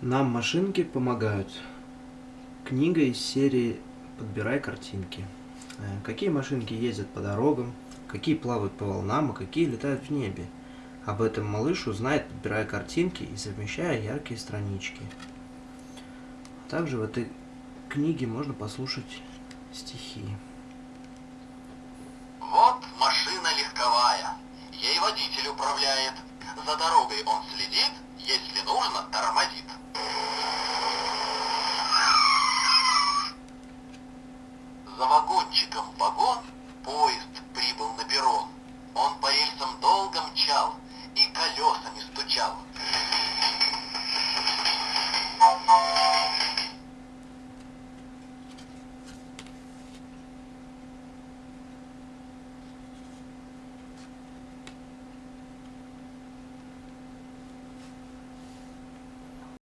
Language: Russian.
Нам машинки помогают. Книга из серии «Подбирай картинки». Э, какие машинки ездят по дорогам, какие плавают по волнам, а какие летают в небе. Об этом малыш узнает, подбирая картинки и совмещая яркие странички. А также в этой книге можно послушать стихи. Вот машина легковая, ей водитель управляет. За дорогой он следит, если нужно, За вагончиком вагон поезд прибыл на перрон. Он по рельсам долго мчал и колесами стучал.